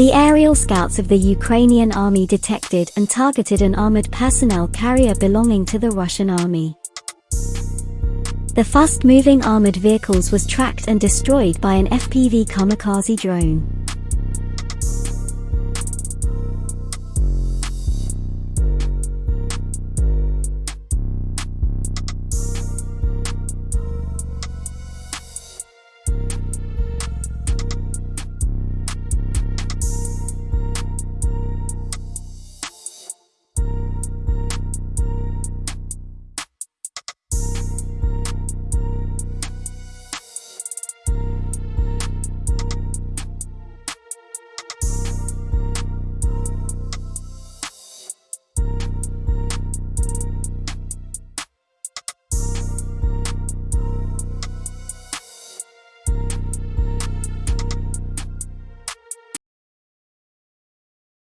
The aerial scouts of the Ukrainian army detected and targeted an armored personnel carrier belonging to the Russian army. The fast-moving armored vehicles was tracked and destroyed by an FPV kamikaze drone.